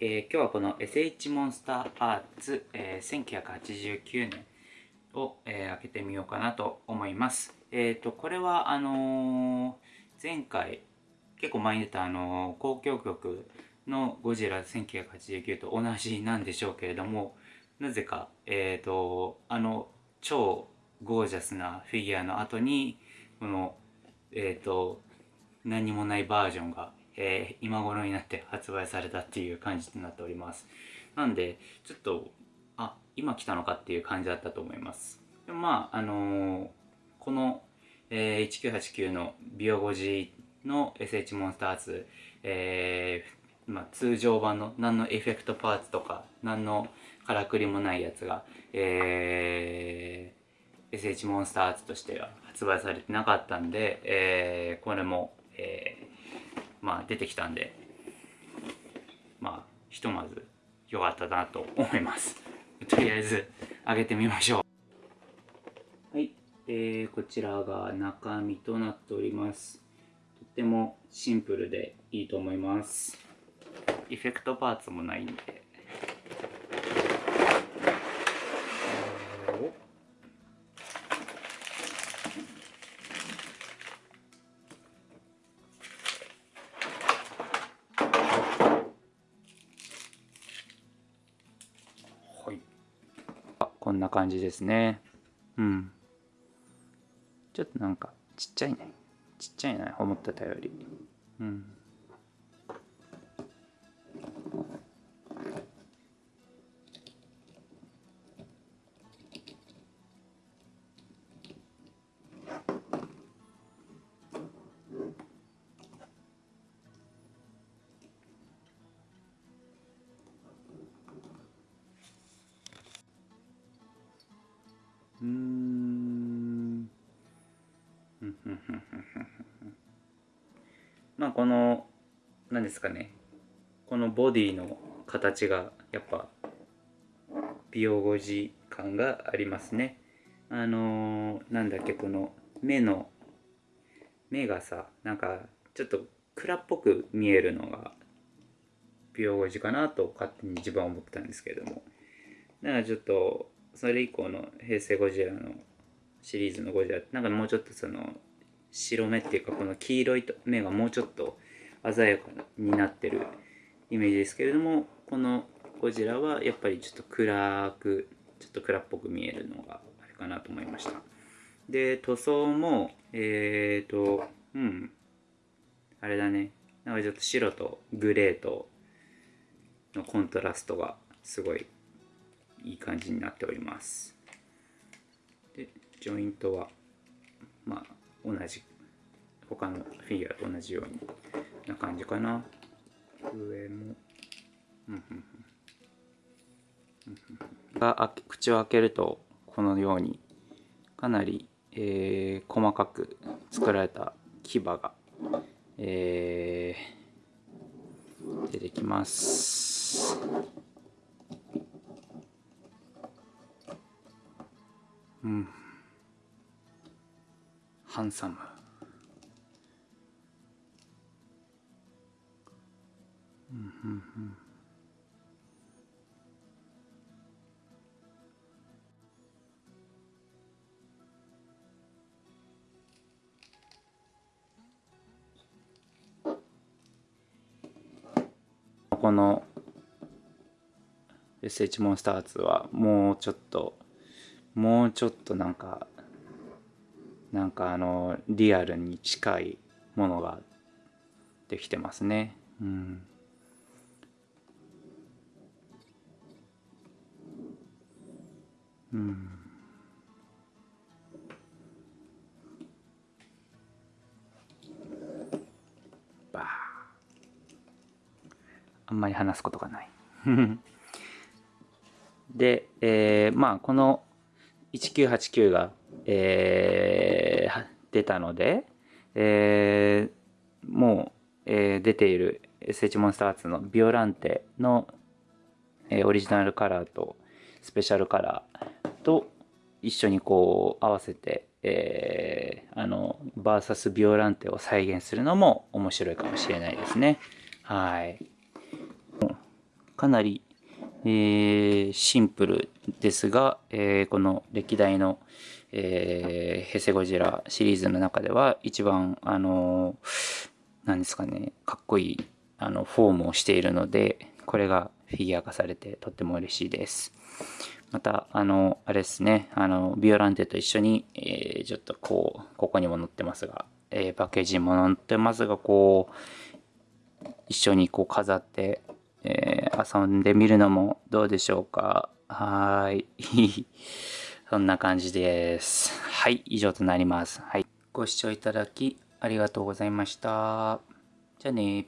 えー、今日はこの SH モンスターアーツ、えー、1989年を、えー、開けてみようかなと思います。えっ、ー、と、これはあのー、前回結構前に出たあのー、交響曲のゴジラ1989と同じなんでしょうけれども、なぜか、えっ、と、あの超ゴージャスなフィギュアの後に、この、えっ、と、何もないバージョンがえー、今頃になって発売されたっていう感じになっております。なんでちょっとあ今来たのかっていう感じだったと思います。でもまああのー、この、えー、1989のビオゴジの SH モンスターズ、えーまあ、通常版の何のエフェクトパーツとか何のからくりもないやつが、えー、SH モンスターズとしては発売されてなかったんで、えー、これも、まあ出てきたんでまあひとまず良かったなと思います。とりあえず上げてみましょう。はい、えー、こちらが中身となっております。とってもシンプルでいいと思います。エフェクトパーツもないんでこんな感じですね。うん。ちょっとなんかちっちゃいね。ちっちゃいな思ってたより。うん。うん。まあこの何ですかね。このボディの形がやっぱ美容語字感がありますね。あのー、なんだっけこの目の目がさなんかちょっと蔵っぽく見えるのが美容語字かなと勝手に自分は思ったんですけれども。だからちょっとそれ以降の平成ゴジラのシリーズのゴジラなんかもうちょっとその白目っていうかこの黄色い目がもうちょっと鮮やかになってるイメージですけれどもこのゴジラはやっぱりちょっと暗くちょっと暗っぽく見えるのがあれかなと思いました。で塗装もえっ、ー、とうんあれだね。なんかちょっと白とグレーとのコントラストがすごいいい感じになっております。でジョイントはまあ同じ他のフィギュアと同じような感じかな。上もが口を開けるとこのようにかなり、えー、細かく作られた牙が、えー、出てきます。ハンサム。うんうんうん。この SH モンスターズはもうちょっともうちょっとなんかなんかあのリアルに近いものができてますね。うん。うん。あ。んまり話すことがない。で、えー、まあこの1989が、えー、出たので、えー、もう、えー、出ている SH モンスターツのビオランテの、えー、オリジナルカラーとスペシャルカラーと一緒にこう合わせて、えー、あのバーサスビオランテを再現するのも面白いかもしれないですね。はい。かなり、えー、シンプルですが、えー、この歴代の、えー、ヘセゴジラシリーズの中では一番、あのー、ですかね、かっこいいあのフォームをしているので、これがフィギュア化されてとっても嬉しいです。また、あの、あれですね、あの、ビオランテと一緒に、えー、ちょっとこう、ここにも載ってますが、えー、パッケージも載ってますが、こう、一緒にこう飾って、えー、遊んでみるのもどうでしょうか？はい。そんな感じです。はい、以上となります。はい。ご視聴いただきありがとうございました。じゃあね